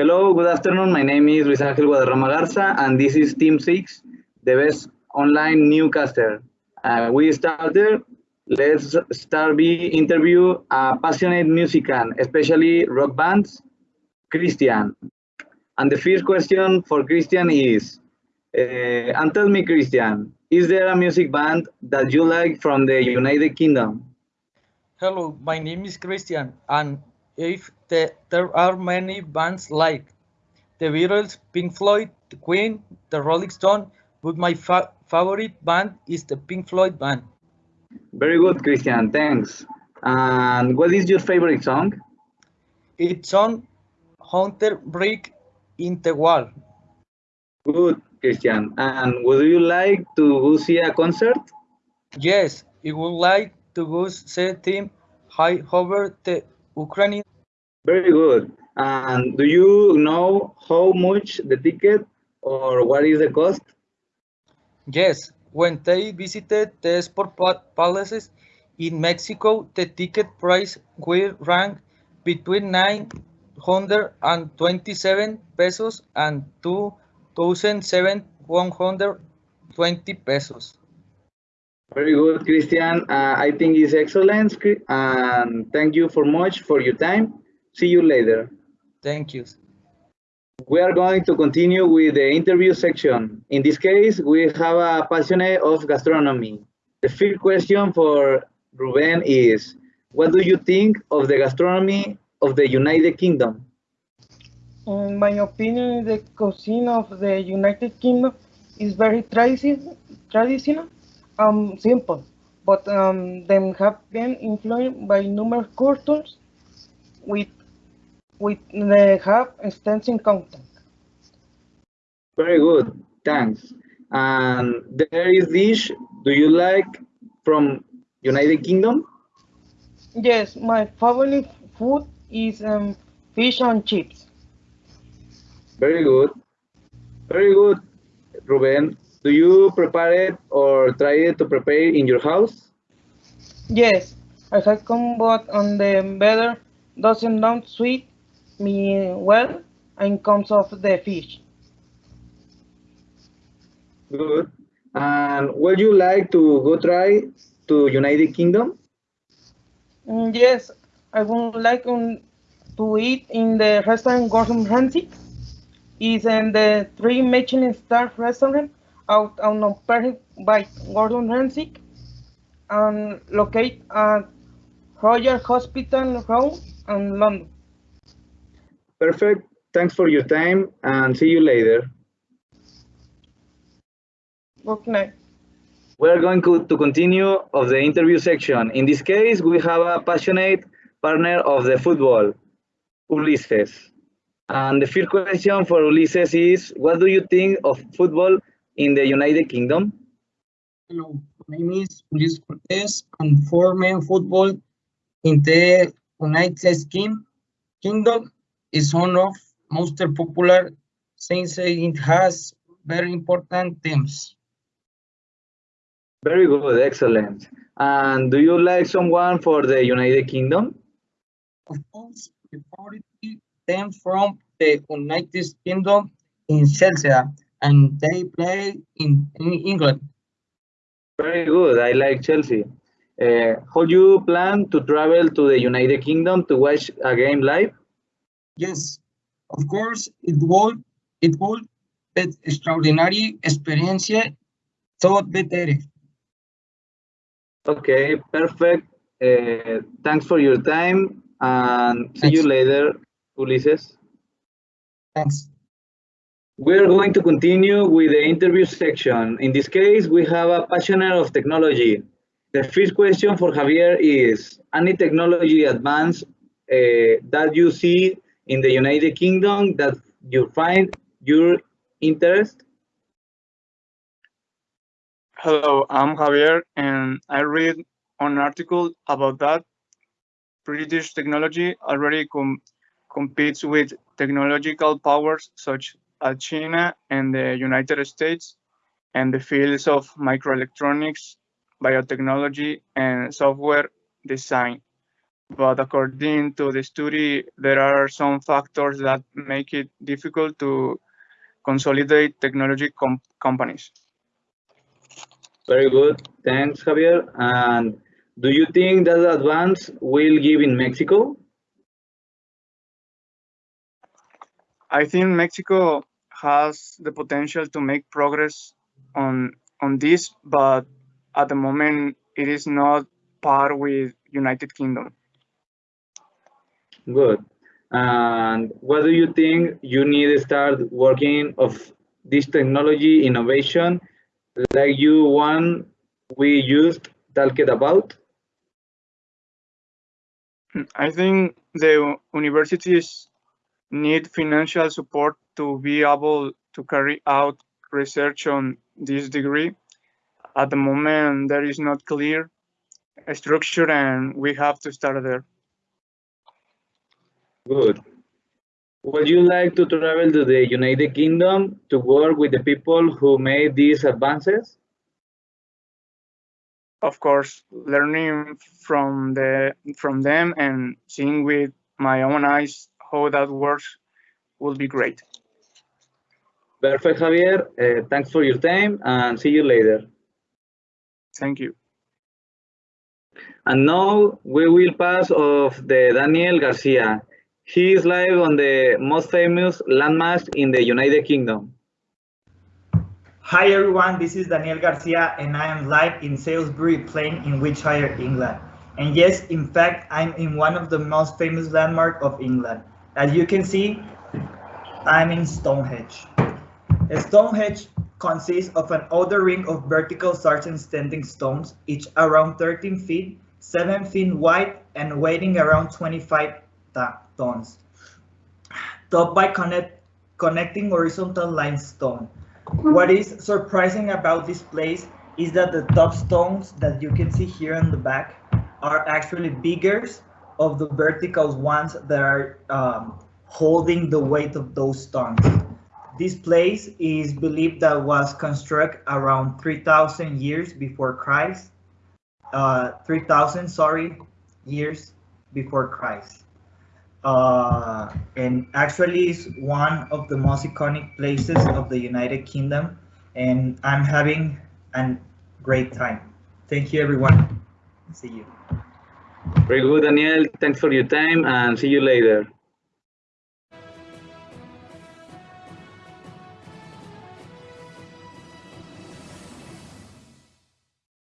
Hello, good afternoon. My name is Luis Ángel Guadarrama Garza, and this is Team 6, the best online newscaster. Uh, we started, let's start the interview a passionate musician, especially rock bands, Christian. And the first question for Christian is, uh, and tell me, Christian, is there a music band that you like from the United Kingdom? Hello, my name is Christian, and if the, there are many bands like the Beatles, Pink Floyd, the Queen, the Rolling Stone, but my fa favorite band is the Pink Floyd band. Very good, Christian. Thanks. And what is your favorite song? It's on Hunter Brick in the Wall. Good, Christian. And would you like to go see a concert? Yes, I would like to go see team high over the Ukrainian. Very good. And do you know how much the ticket or what is the cost? Yes, when they visited the sport palaces in Mexico, the ticket price will rank between 927 pesos and 2,720 pesos. Very good, Christian. Uh, I think it's excellent. And thank you for much for your time. See you later. Thank you. We are going to continue with the interview section. In this case, we have a passionate of gastronomy. The first question for Ruben is, what do you think of the gastronomy of the United Kingdom? In my opinion, the cuisine of the United Kingdom is very tradi traditional um, simple, but um, them have been influenced by numerous cultures with with they have extensive content. Very good, thanks. And there is dish. Do you like from United Kingdom? Yes, my favorite food is um, fish and chips. Very good, very good, Ruben. Do you prepare it or try it to prepare in your house? Yes, I have come but on the better doesn't not sweet me well in comes of the fish. Good. And would you like to go try to United Kingdom? Mm, yes, I would like um, to eat in the restaurant Gordon Ramsay. It's in the three Michelin star restaurant out on Perfect by Gordon Ramsay and located at Royal Hospital Road in London. Perfect. Thanks for your time and see you later. Good night. We're going to continue of the interview section. In this case, we have a passionate partner of the football, Ulises. And the first question for Ulises is, what do you think of football in the United Kingdom? Hello, my name is Ulises Cortez and for men football in the United Kingdom is one of most popular since it has very important teams. Very good, excellent. And do you like someone for the United Kingdom? Of course, the favorite team from the United Kingdom in Chelsea and they play in, in England. Very good. I like Chelsea. Uh, how do you plan to travel to the United Kingdom to watch a game live? Yes, of course, it would it would be extraordinary experience thought better. Okay, perfect. Uh, thanks for your time and see Thanks. you later, Ulises. Thanks. We're going to continue with the interview section. In this case, we have a passionate of technology. The first question for Javier is, any technology advance uh, that you see in the United Kingdom that you find your interest? Hello, I'm Javier, and I read an article about that. British technology already com competes with technological powers such as China and the United States, and the fields of microelectronics, biotechnology, and software design. But according to the study, there are some factors that make it difficult to consolidate technology com companies. Very good. Thanks, Javier. And do you think that the advance will give in Mexico? I think Mexico has the potential to make progress on on this, but at the moment it is not par with United Kingdom. Good. And what do you think you need to start working of this technology innovation like you one we used talked about? I think the universities need financial support to be able to carry out research on this degree. At the moment, there is not clear structure and we have to start there. Good. Would you like to travel to the United Kingdom to work with the people who made these advances? Of course, learning from the from them and seeing with my own eyes how that works will be great. Perfect, Javier. Uh, thanks for your time and see you later. Thank you. And now we will pass of the Daniel Garcia. He is live on the most famous landmass in the United Kingdom. Hi everyone, this is Daniel Garcia and I am live in Salisbury Plain in Wiltshire, England. And yes, in fact, I'm in one of the most famous landmarks of England. As you can see, I'm in Stonehenge. Stonehenge consists of an outer ring of vertical sarsen standing stones, each around 13 feet, 7 feet wide, and weighing around 25 tons. Topped by connect, connecting horizontal limestone. What is surprising about this place is that the top stones that you can see here in the back are actually bigger of the vertical ones that are um, holding the weight of those stones. This place is believed that was constructed around 3,000 years before Christ. Uh, 3,000, sorry, years before Christ. Uh, and actually is one of the most iconic places of the United Kingdom. And I'm having a great time. Thank you, everyone. See you. Very good, Daniel. Thanks for your time and see you later.